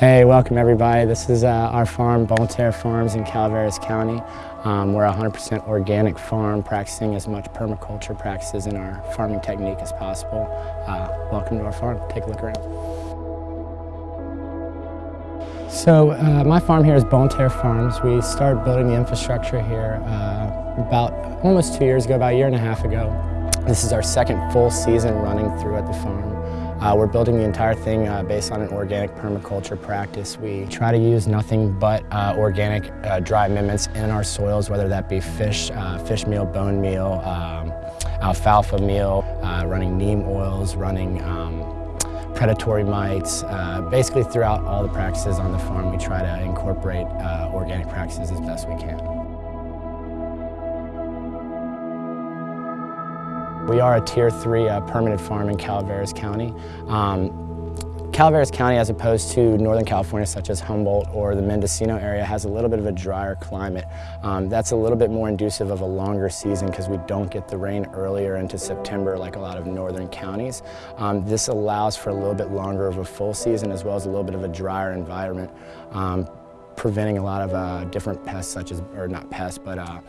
Hey, welcome everybody. This is uh, our farm, Bonne Terre Farms in Calaveras County. Um, we're a 100% organic farm practicing as much permaculture practices in our farming technique as possible. Uh, welcome to our farm. Take a look around. So uh, my farm here is Bonne Terre Farms. We started building the infrastructure here uh, about almost two years ago, about a year and a half ago. This is our second full season running through at the farm. Uh, we're building the entire thing uh, based on an organic permaculture practice. We try to use nothing but uh, organic uh, dry amendments in our soils, whether that be fish, uh, fish meal, bone meal, um, alfalfa meal, uh, running neem oils, running um, predatory mites. basically throughout all the practices on the farm, we try to incorporate organic practices as best we can. We are a Tier 3 uh, permanent farm in Calaveras County. Um, Calaveras County, as opposed to Northern California, such as Humboldt or the Mendocino area, has a little bit of a drier climate. Um, that's a little bit more inducive of a longer season because we don't get the rain earlier into September like a lot of northern counties. Um, this allows for a little bit longer of a full season as well as a little bit of a drier environment. Um, preventing a lot of uh, different pests such as, or not pests, but uh,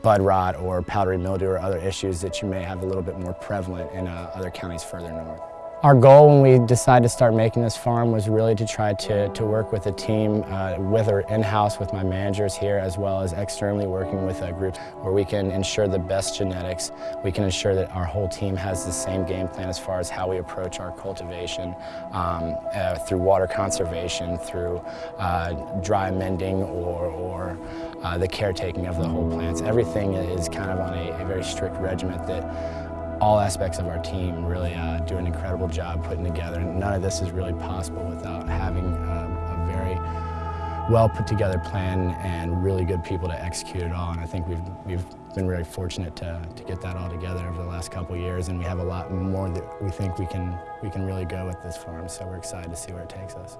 bud rot or powdery mildew or other issues that you may have a little bit more prevalent in uh, other counties further north. Our goal when we decided to start making this farm was really to try to, to work with a team, uh, whether in-house with my managers here as well as externally working with a group where we can ensure the best genetics. We can ensure that our whole team has the same game plan as far as how we approach our cultivation um, uh, through water conservation, through uh, dry mending or, or uh, the caretaking of the whole plants. Everything is kind of on a, a very strict regiment that all aspects of our team really uh, do an incredible job putting together. And none of this is really possible without having a, a very well put together plan and really good people to execute it all. And I think we've, we've been very fortunate to, to get that all together over the last couple years. And we have a lot more that we think we can, we can really go with this farm. So we're excited to see where it takes us.